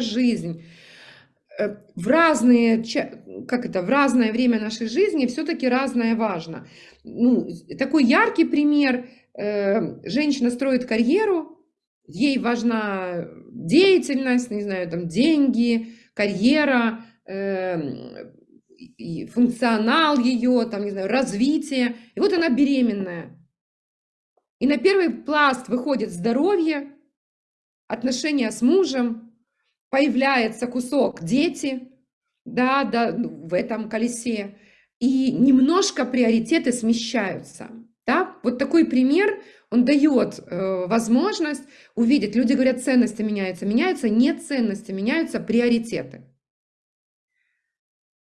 жизнь э, в разные, как это, в разное время нашей жизни все-таки разное важно. Ну, такой яркий пример. Э, женщина строит карьеру, ей важна деятельность, не знаю, там деньги, карьера, э, функционал ее, там, не знаю, развитие. И вот она беременная. И на первый пласт выходит здоровье, отношения с мужем, появляется кусок дети, да, да, ну, в этом колесе, и немножко приоритеты смещаются. Да? Вот такой пример, он дает э, возможность увидеть. Люди говорят, ценности меняются. Меняются не ценности, меняются приоритеты.